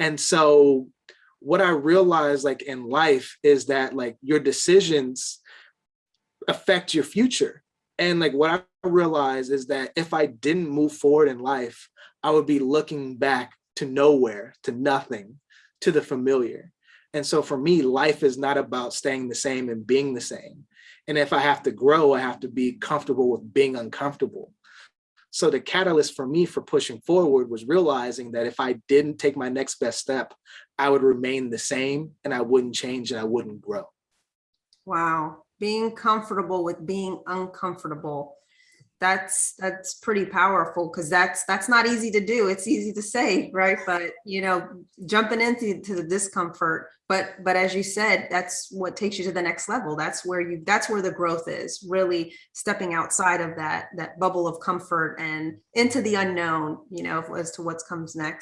And so what I realized like in life is that like your decisions affect your future. And like what I realized is that if I didn't move forward in life, I would be looking back to nowhere, to nothing, to the familiar. And so for me, life is not about staying the same and being the same. And if I have to grow, I have to be comfortable with being uncomfortable. So the catalyst for me for pushing forward was realizing that if I didn't take my next best step, I would remain the same and I wouldn't change and I wouldn't grow. Wow, being comfortable with being uncomfortable. That's that's pretty powerful because that's that's not easy to do. It's easy to say, right? But you know, jumping into to the discomfort. But but as you said, that's what takes you to the next level. That's where you that's where the growth is, really stepping outside of that that bubble of comfort and into the unknown, you know, as to what comes next.